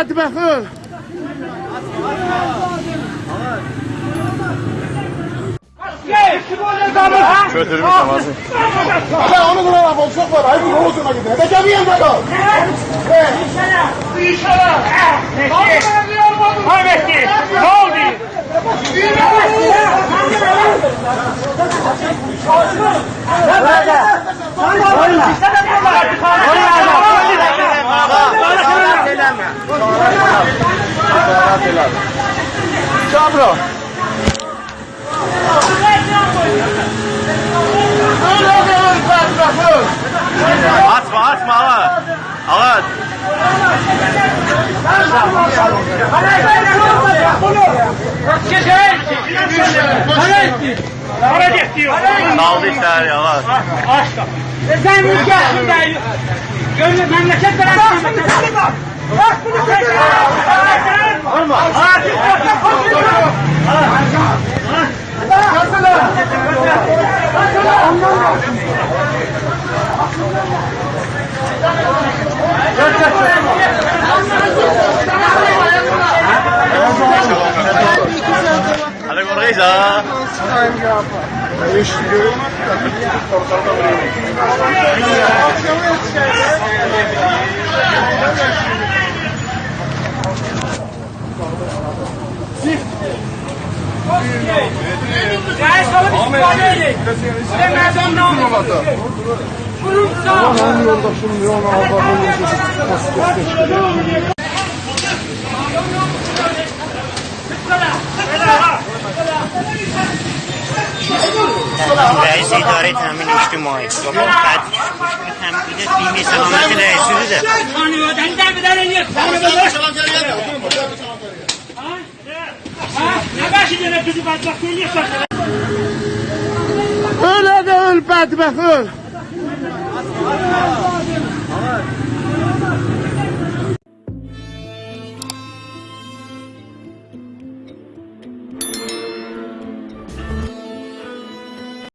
bədbəxt öl. Götürmüş namazı. Hala onu da var, çok var. Hayır, yol ucuna gidiyor. Ne gelmeyen de kal. Ahmetli, ne oldu? Cabro. Öyle de öl, bədbəxt öl. Atma atma ağa. Ağa. Para getiriyor. Daldı işler ya ağa. Aşk. Sen ülke değil. Gönlü memleket bunu Hadi korkuyuz ha. Yani sana bir ifade edeyim. Size mezun ne olmadı? Bunun sağ. رئیس اداره تامین اجتماعی بابا بعد تامین بیمه سلامت رئیسی هلا هذا البعد بخور